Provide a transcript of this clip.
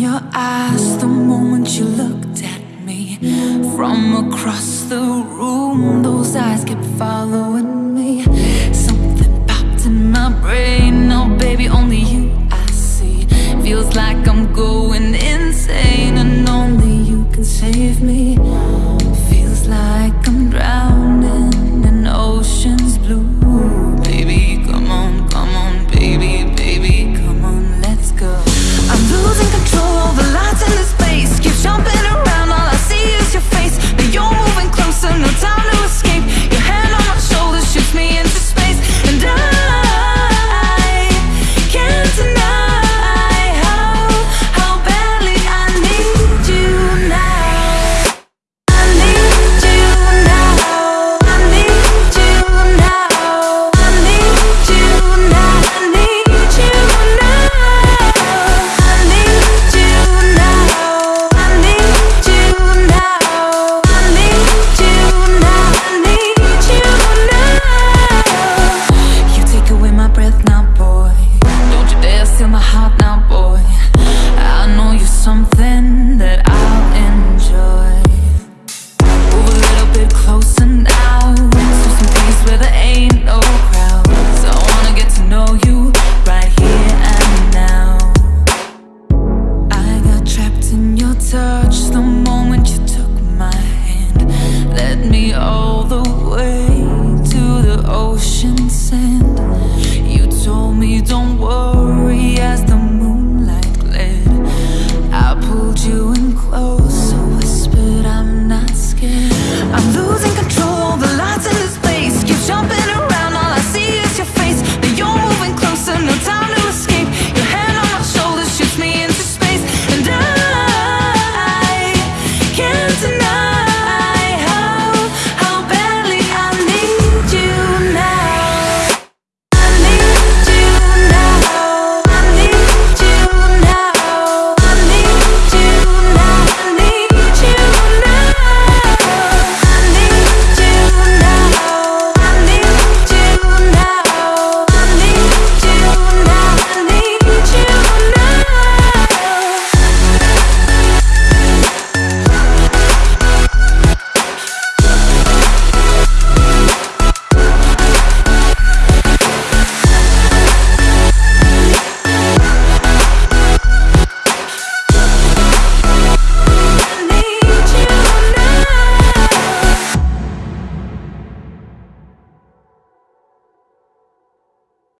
your eyes the moment you looked at me. From across the room, those eyes kept following me. Something popped in my brain. Now, baby, only you I see. Feels like I'm going insane, and only you can save me. me don't worry as the moonlight glid I pulled you in close, I whispered I'm not scared. I'm losing control, the lights in this place. Keep jumping around All I see is your face, now you're moving closer, no time to escape. Your hand on my shoulder shoots me into space. And I can't